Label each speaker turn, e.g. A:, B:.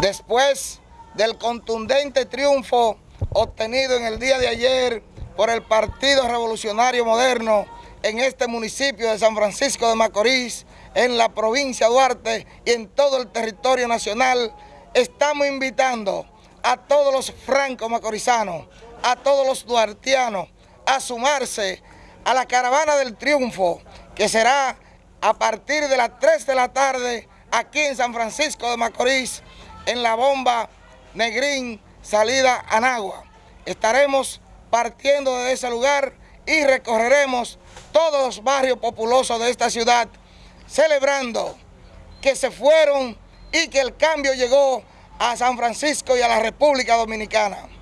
A: Después del contundente triunfo obtenido en el día de ayer por el Partido Revolucionario Moderno en este municipio de San Francisco de Macorís, en la provincia de Duarte y en todo el territorio nacional, estamos invitando a todos los francos macorizanos, a todos los duartianos, a sumarse a la caravana del triunfo, que será a partir de las 3 de la tarde aquí en San Francisco de Macorís, en la bomba Negrín, salida a Nagua. Estaremos partiendo de ese lugar y recorreremos todos los barrios populosos de esta ciudad, celebrando que se fueron y que el cambio llegó a San Francisco y a la República Dominicana.